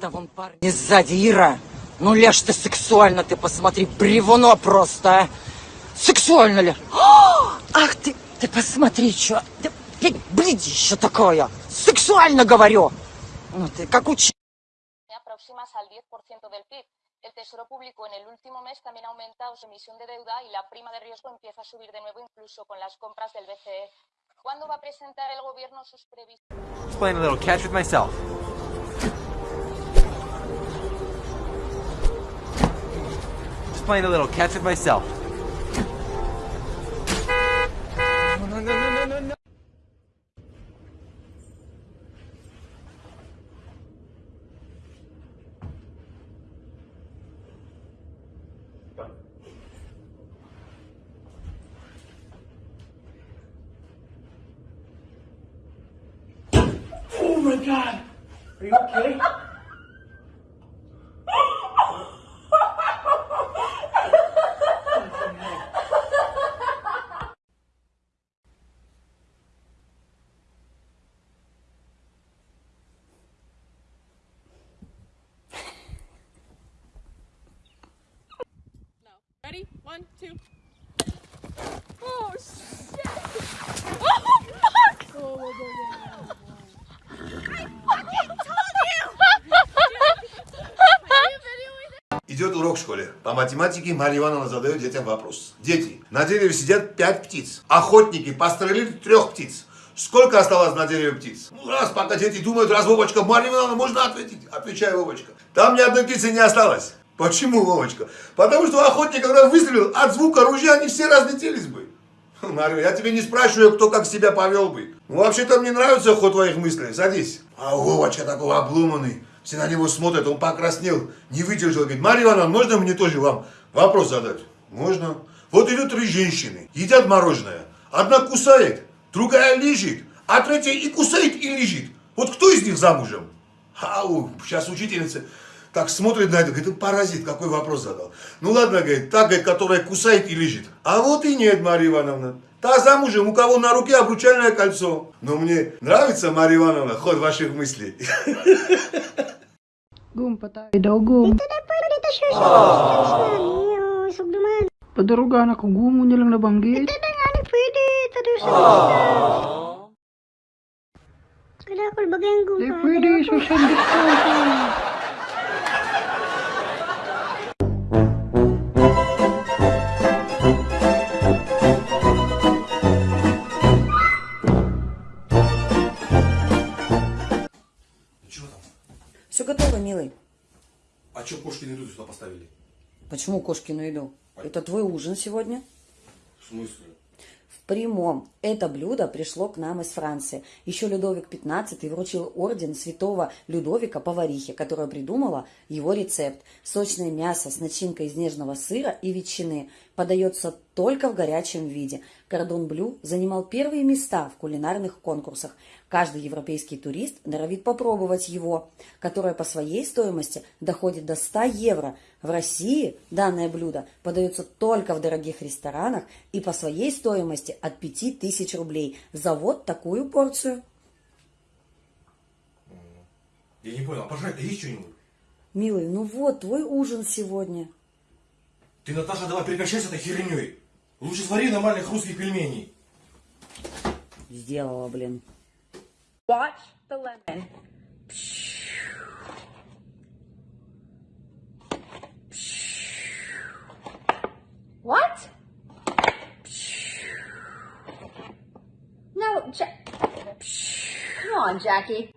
Да вон парни сзади, Ира. Ну, Леш, ты сексуально, ты посмотри, бревно просто, а. Сексуально ли? О, ах ты, ты посмотри, что. Да, блядь, блядище такое. Сексуально говорю. Ну, ты как учи. próximas al 10% del PIB. El Tesoro Público en el último mes también ha aumentado su emisión de deuda y la prima de riesgo empieza a subir de nuevo incluso con las compras del BCE. ¿Cuándo va a presentar el gobierno sus previsiones? Just playing a little catch with myself. Oh my god! Are you okay? Школе. По математике Марья Ивановна задает детям вопрос. Дети, на дереве сидят пять птиц. Охотники пострелили трех птиц. Сколько осталось на дереве птиц? Ну, раз, пока дети думают, раз, Вовочка, Марья Ивановна, можно ответить? Отвечай, Вовочка. Там ни одной птицы не осталось. Почему, Вовочка? Потому что охотник, когда выстрелил, от звука ружья они все разлетелись бы. Марья, я тебе не спрашиваю, кто как себя повел бы. Ну, вообще-то мне нравится ход твоих мыслей. Садись. А Вовочка такой обломанный. Все на него смотрят, он покраснел, не выдержал. Говорит, Марья Ивановна, можно мне тоже вам вопрос задать? Можно. Вот идут три женщины, едят мороженое. Одна кусает, другая лежит, а третья и кусает, и лежит. Вот кто из них замужем? Ау, сейчас учительница так смотрит на это, говорит, паразит, какой вопрос задал. Ну ладно, говорит, та, говорит, которая кусает и лежит. А вот и нет, Марья Ивановна. Та замужем, у кого на руке обручальное кольцо. Но мне нравится, Марья Ивановна, ход ваших мыслей. Gum, patay daw, gum. Ito na po, dito siya siya. Oh, sugduman. Padarugan ako, gum mo А что кошки на еду сюда поставили? Почему кошки на еду? Это твой ужин сегодня? В смысле? В прямом. Это блюдо пришло к нам из Франции. Еще Людовик XV вручил орден святого Людовика поварихе, которая придумала его рецепт. Сочное мясо с начинкой из нежного сыра и ветчины подается только в горячем виде. Кордон Блю занимал первые места в кулинарных конкурсах. Каждый европейский турист норовит попробовать его, которое по своей стоимости доходит до 100 евро. В России данное блюдо подается только в дорогих ресторанах и по своей стоимости от 5000 рублей за вот такую порцию. Я не понял, а пожрать-то есть что-нибудь? Милый, ну вот твой ужин сегодня. Ты, Наташа, давай прекращай с этой херней. Лучше свари нормальных русских пельменей. Сделала, блин. Watch the lemon. What? No, ja- Come on, Jackie.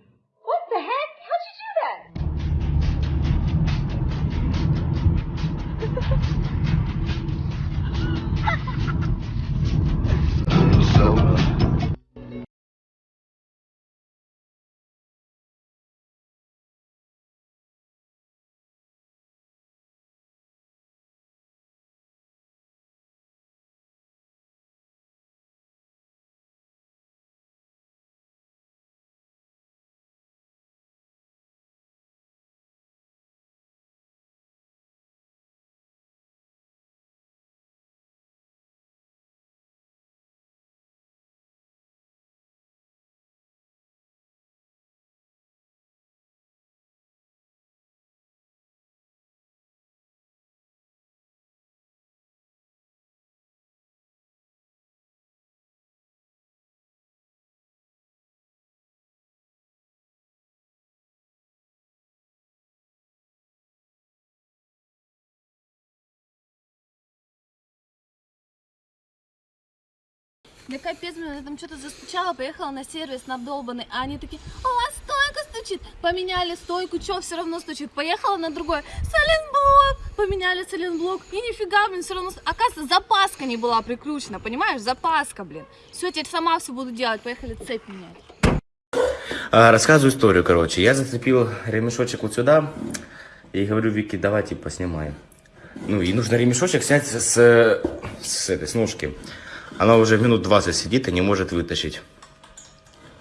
Да капец, я там что-то застучала, поехала на сервис на обдолбанный, а они такие, у вас стойка стучит. Поменяли стойку, что все равно стучит. Поехала на другой, соленблок. Поменяли соленблок, и нифига, блин, все равно... Оказывается, запаска не была прикручена, понимаешь? Запаска, блин. Все, теперь сама все буду делать, поехали цепь менять. А, рассказываю историю, короче. Я зацепил ремешочек вот сюда и говорю Вике, давай типа снимай. Ну и нужно ремешочек снять с, с этой с ножки. Она уже минут 20 сидит и не может вытащить.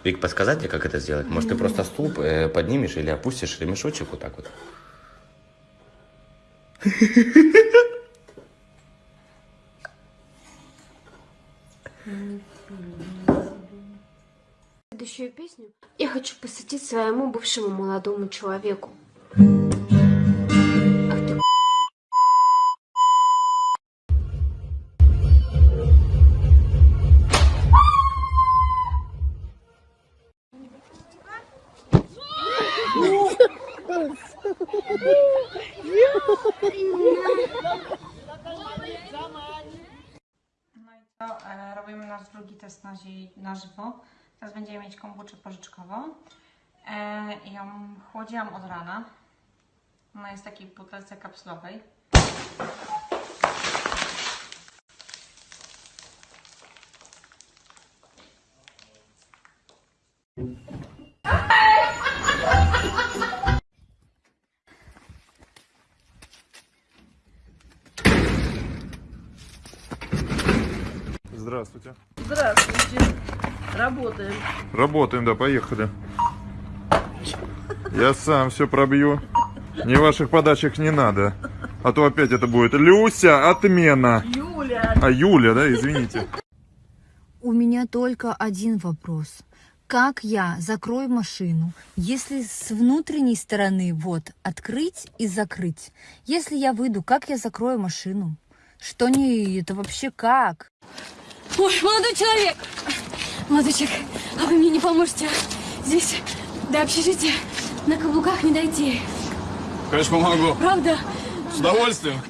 Вик, подсказать тебе, как это сделать? Может, ты просто стул э, поднимешь или опустишь ремешочек вот так вот? Следующую песню я хочу посвятить своему бывшему молодому человеку. Robimy nasz drugi test na, zi- na żywo. Teraz będziemy mieć kombuczę pożyczkową. E, ją chłodziłam od rana. Ona jest w takiej butelce kapsulowej. Здравствуйте. Здравствуйте. Работаем. Работаем, да, поехали. Я сам все пробью. Ни ваших подачек не надо. А то опять это будет Люся, отмена. Юля. А Юля, да, извините. У меня только один вопрос. Как я закрою машину, если с внутренней стороны вот открыть и закрыть? Если я выйду, как я закрою машину? Что не это вообще как? Ой, молодой человек! Молодой человек, а вы мне не поможете? Здесь до общежития на каблуках не дойти. Конечно, помогу. Правда? С удовольствием.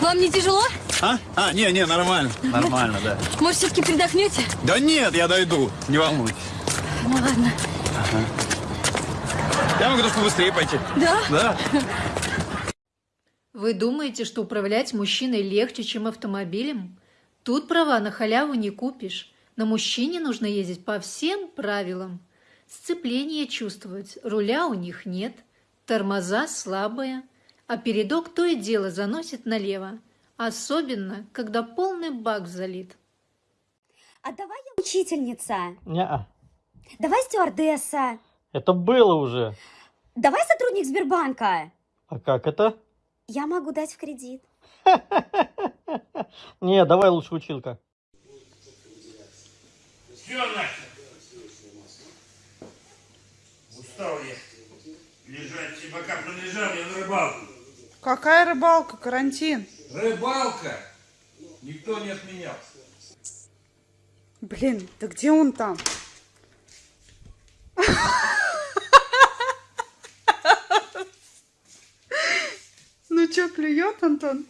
Вам не тяжело? А? А, не, не, нормально. Нормально, да. Может, все-таки передохнете? Да нет, я дойду. Не волнуйтесь. Ну ладно. Я могу даже побыстрее пойти. Да? Да. Вы думаете, что управлять мужчиной легче, чем автомобилем? Тут права на халяву не купишь. На мужчине нужно ездить по всем правилам. Сцепление чувствовать, руля у них нет, тормоза слабые, а передок то и дело заносит налево, особенно, когда полный бак залит. А давай я учительница. Не, Давай стюардесса. это было уже. Давай сотрудник Сбербанка. А как это? Я могу дать в кредит. Не, давай лучше училка. Все, Настя. Устал я лежать, все бока пролежал, я на рыбалку. Какая рыбалка? Карантин. Рыбалка? Никто не отменял. Блин, да где он там? Чё, клюет, Антон?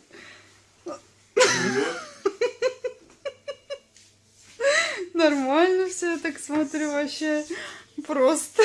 Нормально все, я так смотрю, вообще просто.